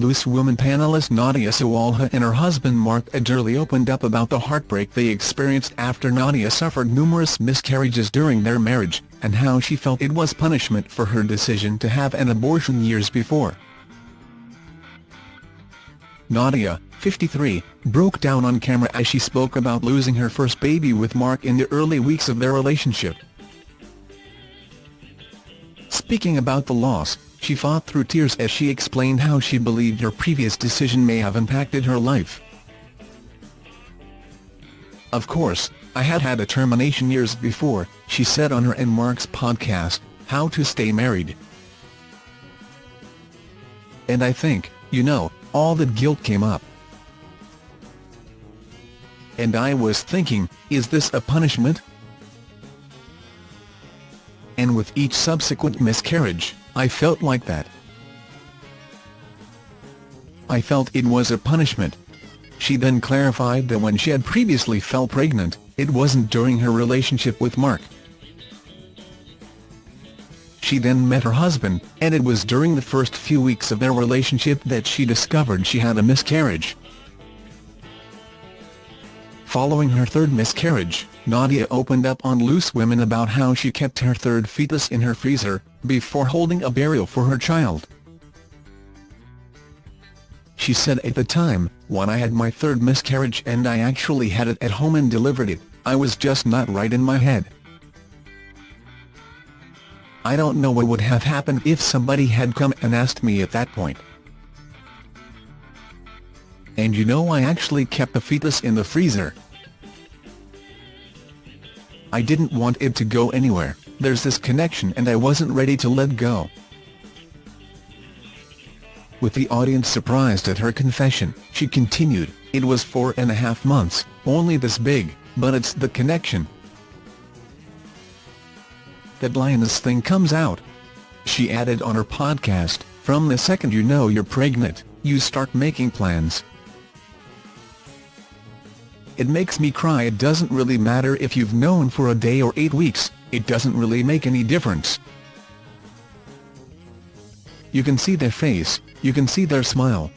Loose Women panelist Nadia Sawalha and her husband Mark Adderley opened up about the heartbreak they experienced after Nadia suffered numerous miscarriages during their marriage, and how she felt it was punishment for her decision to have an abortion years before. Nadia, 53, broke down on camera as she spoke about losing her first baby with Mark in the early weeks of their relationship. Speaking about the loss, she fought through tears as she explained how she believed her previous decision may have impacted her life. Of course, I had had a termination years before, she said on her and Mark's podcast, How to Stay Married. And I think, you know, all that guilt came up. And I was thinking, is this a punishment? And with each subsequent miscarriage, I felt like that. I felt it was a punishment. She then clarified that when she had previously fell pregnant, it wasn't during her relationship with Mark. She then met her husband, and it was during the first few weeks of their relationship that she discovered she had a miscarriage. Following her third miscarriage, Nadia opened up on Loose Women about how she kept her third fetus in her freezer, before holding a burial for her child. She said at the time, when I had my third miscarriage and I actually had it at home and delivered it, I was just not right in my head. I don't know what would have happened if somebody had come and asked me at that point. And you know I actually kept the fetus in the freezer. I didn't want it to go anywhere, there's this connection and I wasn't ready to let go. With the audience surprised at her confession, she continued, it was four and a half months, only this big, but it's the connection, that lioness thing comes out. She added on her podcast, from the second you know you're pregnant, you start making plans. It makes me cry it doesn't really matter if you've known for a day or eight weeks, it doesn't really make any difference. You can see their face, you can see their smile.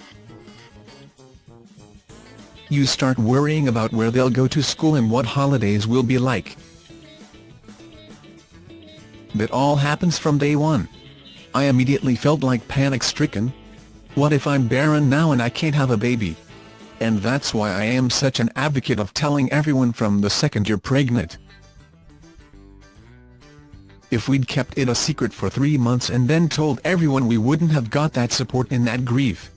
You start worrying about where they'll go to school and what holidays will be like. That all happens from day one. I immediately felt like panic-stricken. What if I'm barren now and I can't have a baby? And that's why I am such an advocate of telling everyone from the second you're pregnant. If we'd kept it a secret for three months and then told everyone we wouldn't have got that support in that grief.